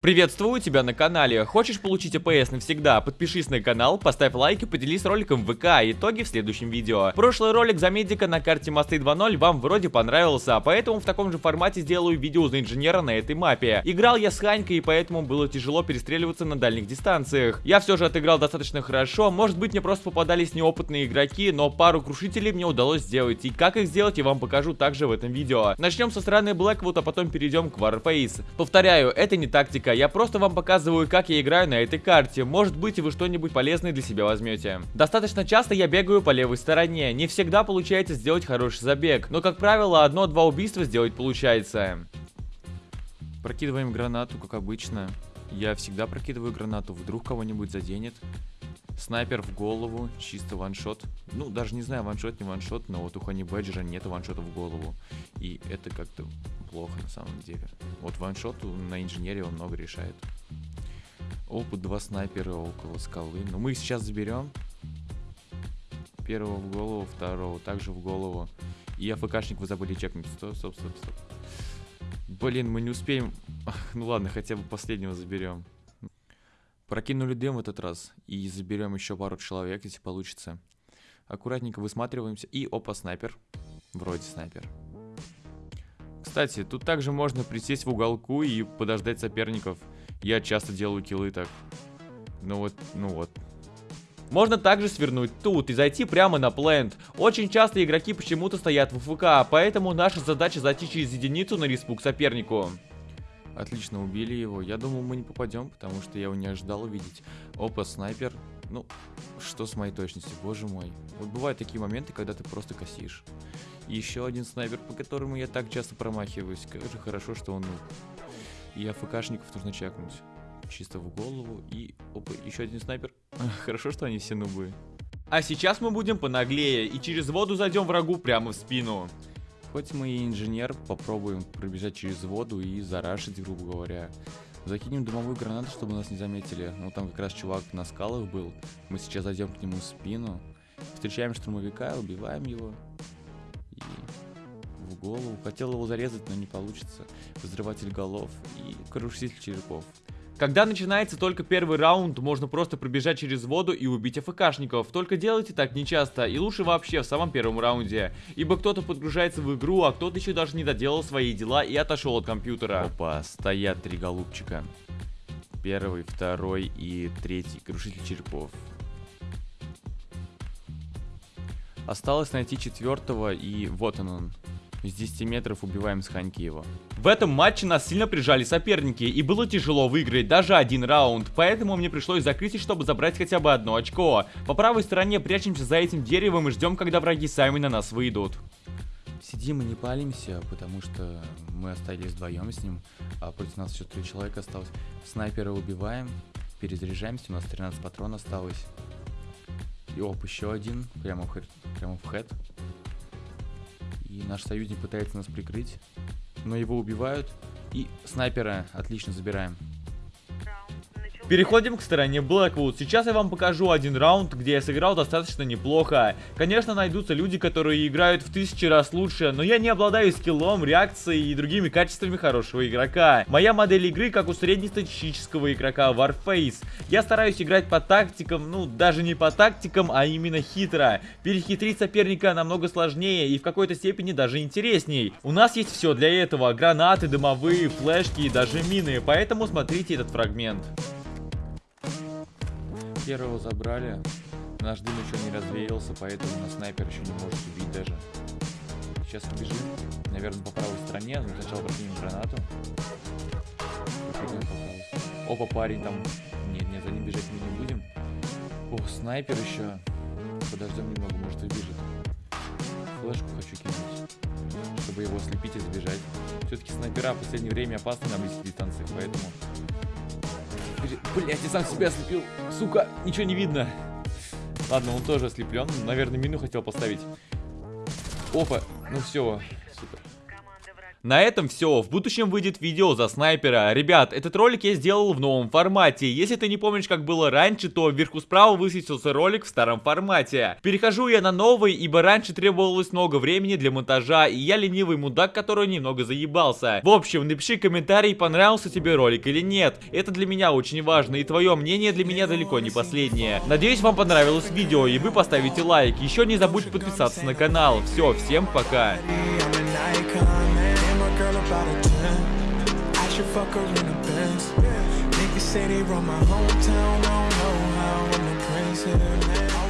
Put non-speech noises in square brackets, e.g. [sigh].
Приветствую тебя на канале. Хочешь получить АПС навсегда? Подпишись на канал, поставь лайк и поделись роликом в ВК. Итоги в следующем видео. Прошлый ролик за медика на карте Мосты 2.0 вам вроде понравился, поэтому в таком же формате сделаю видео за инженера на этой мапе. Играл я с Ханькой, и поэтому было тяжело перестреливаться на дальних дистанциях. Я все же отыграл достаточно хорошо, может быть мне просто попадались неопытные игроки, но пару крушителей мне удалось сделать. И как их сделать я вам покажу также в этом видео. Начнем со стороны Blackwood, а потом перейдем к Warface. Повторяю, это не тактика тактика, я просто вам показываю, как я играю на этой карте. Может быть, вы что-нибудь полезное для себя возьмете. Достаточно часто я бегаю по левой стороне. Не всегда получается сделать хороший забег, но, как правило, одно-два убийства сделать получается. Прокидываем гранату, как обычно. Я всегда прокидываю гранату, вдруг кого-нибудь заденет. Снайпер в голову, чисто ваншот. Ну, даже не знаю, ваншот, не ваншот, но вот у Хани Бэджера нет ваншота в голову. И это как-то плохо на самом деле. Вот ваншот на инженере он много решает. Опыт два снайпера около скалы. Но мы их сейчас заберем. Первого в голову, второго также в голову. И АФКшник вы забыли чекнуть. Стоп, стоп, стоп, стоп. Блин, мы не успеем. [laughs] ну ладно, хотя бы последнего заберем. Прокинули дым в этот раз. И заберем еще пару человек, если получится. Аккуратненько высматриваемся. И опа, снайпер. Вроде снайпер. Кстати, тут также можно присесть в уголку и подождать соперников. Я часто делаю киллы так. Ну вот, ну вот. Можно также свернуть тут и зайти прямо на плент. Очень часто игроки почему-то стоят в ФК, поэтому наша задача зайти через единицу на респук сопернику. Отлично, убили его. Я думал, мы не попадем, потому что я его не ожидал увидеть. Опа, снайпер. Ну, что с моей точностью, боже мой. Вот бывают такие моменты, когда ты просто косишь. Еще один снайпер, по которому я так часто промахиваюсь. Как же хорошо, что он... И АФКшников нужно чекнуть. Чисто в голову. И... Опа, еще один снайпер. [laughs] Хорошо, что они все нубы. А сейчас мы будем понаглее и через воду зайдем врагу прямо в спину. Хоть мы и инженер, попробуем пробежать через воду и зарашить, грубо говоря. Закинем дымовую гранату, чтобы нас не заметили. Ну, там как раз чувак на скалах был. Мы сейчас зайдем к нему в спину. Встречаем штурмовика, убиваем его. И в голову. Хотел его зарезать, но не получится. Взрыватель голов и крушитель черепов. Когда начинается только первый раунд, можно просто пробежать через воду и убить АФКшников. Только делайте так нечасто, и лучше вообще в самом первом раунде. Ибо кто-то подгружается в игру, а кто-то еще даже не доделал свои дела и отошел от компьютера. Опа, стоят три голубчика. Первый, второй и третий. Крушитель черепов. Осталось найти четвертого, и вот он он. С 10 метров убиваем с Ханьки его. В этом матче нас сильно прижали соперники, и было тяжело выиграть даже один раунд, поэтому мне пришлось закрыть, чтобы забрать хотя бы одно очко. По правой стороне прячемся за этим деревом и ждем, когда враги сами на нас выйдут. Сидим и не палимся, потому что мы остались вдвоем с ним, а против нас еще три человека осталось. Снайпера убиваем, перезаряжаемся, у нас 13 патронов осталось. И оп, еще один, прямо в, прямо в хэт. И наш союзник пытается нас прикрыть. Но его убивают. И снайпера отлично забираем. Переходим к стороне Blackwood. Сейчас я вам покажу один раунд, где я сыграл достаточно неплохо. Конечно, найдутся люди, которые играют в тысячи раз лучше, но я не обладаю скиллом, реакцией и другими качествами хорошего игрока. Моя модель игры как у среднестатистического игрока Warface. Я стараюсь играть по тактикам, ну, даже не по тактикам, а именно хитро. Перехитрить соперника намного сложнее и в какой-то степени даже интересней. У нас есть все для этого. Гранаты, дымовые, флешки и даже мины, поэтому смотрите этот фрагмент. Первого забрали. Наш дым еще не развеялся, поэтому на снайпер еще не может убить даже. Сейчас убежим. Наверное, по правой стороне. Но сначала прокинем гранату. Опа, парень там. Нет, нет, за ним бежать мы не будем. О, снайпер еще. Подождем немного, может убежит. Флешку хочу кинуть, чтобы его ослепить и сбежать. Все-таки снайпера в последнее время опасны на близких дистанциях, поэтому Блять, я сам себя ослепил. Сука, ничего не видно. Ладно, он тоже ослеплен. Наверное, мину хотел поставить. Опа, ну все. На этом все. В будущем выйдет видео за снайпера. Ребят, этот ролик я сделал в новом формате. Если ты не помнишь, как было раньше, то вверху справа высветился ролик в старом формате. Перехожу я на новый, ибо раньше требовалось много времени для монтажа, и я ленивый мудак, который немного заебался. В общем, напиши комментарий, понравился тебе ролик или нет. Это для меня очень важно, и твое мнение для меня далеко не последнее. Надеюсь, вам понравилось видео, и вы поставите лайк. Еще не забудь подписаться на канал. Все, всем пока. about a 10 I should fuck her in the Benz Niggas say they run my hometown I don't know how I'm the prince of